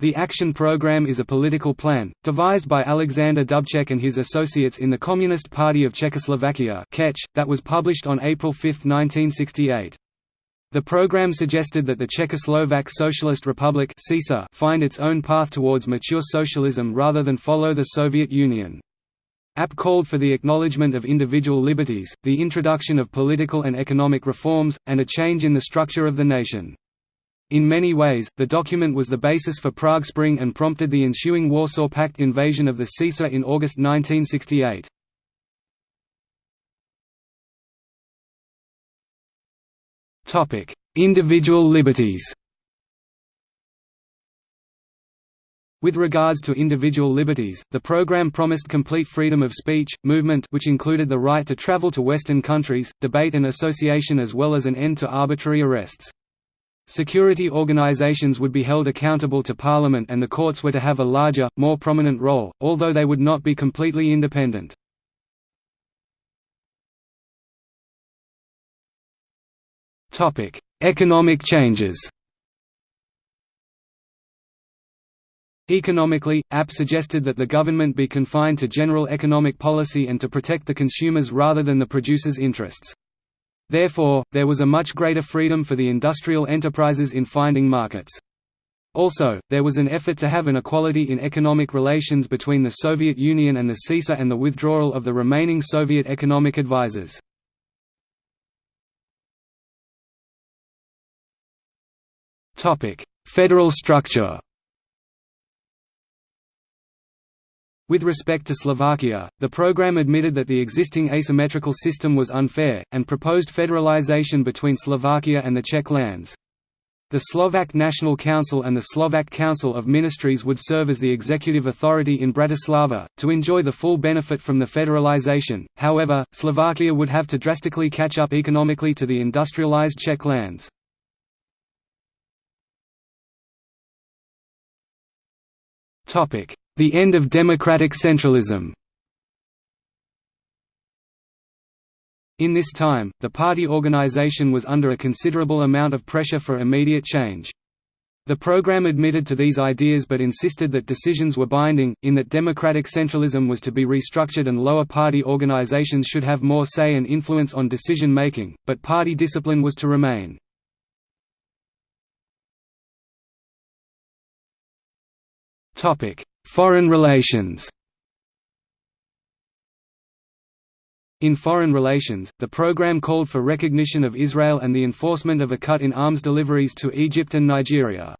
The Action Program is a political plan, devised by Alexander Dubček and his associates in the Communist Party of Czechoslovakia that was published on April 5, 1968. The program suggested that the Czechoslovak Socialist Republic find its own path towards mature socialism rather than follow the Soviet Union. App called for the acknowledgement of individual liberties, the introduction of political and economic reforms, and a change in the structure of the nation. In many ways, the document was the basis for Prague Spring and prompted the ensuing Warsaw Pact invasion of the CISA in August 1968. Individual liberties With regards to individual liberties, the program promised complete freedom of speech, movement which included the right to travel to Western countries, debate and association as well as an end to arbitrary arrests. Security organizations would be held accountable to Parliament and the courts were to have a larger, more prominent role, although they would not be completely independent. Economic changes Economically, App suggested that the government be confined to general economic policy and to protect the consumers rather than the producers' interests. Therefore, there was a much greater freedom for the industrial enterprises in finding markets. Also, there was an effort to have an equality in economic relations between the Soviet Union and the CISA and the withdrawal of the remaining Soviet economic advisers. Federal structure With respect to Slovakia, the program admitted that the existing asymmetrical system was unfair, and proposed federalization between Slovakia and the Czech lands. The Slovak National Council and the Slovak Council of Ministries would serve as the executive authority in Bratislava, to enjoy the full benefit from the federalization, however, Slovakia would have to drastically catch up economically to the industrialized Czech lands. The end of democratic centralism In this time, the party organization was under a considerable amount of pressure for immediate change. The program admitted to these ideas but insisted that decisions were binding, in that democratic centralism was to be restructured and lower party organizations should have more say and influence on decision making, but party discipline was to remain. Foreign relations In foreign relations, the program called for recognition of Israel and the enforcement of a cut in arms deliveries to Egypt and Nigeria.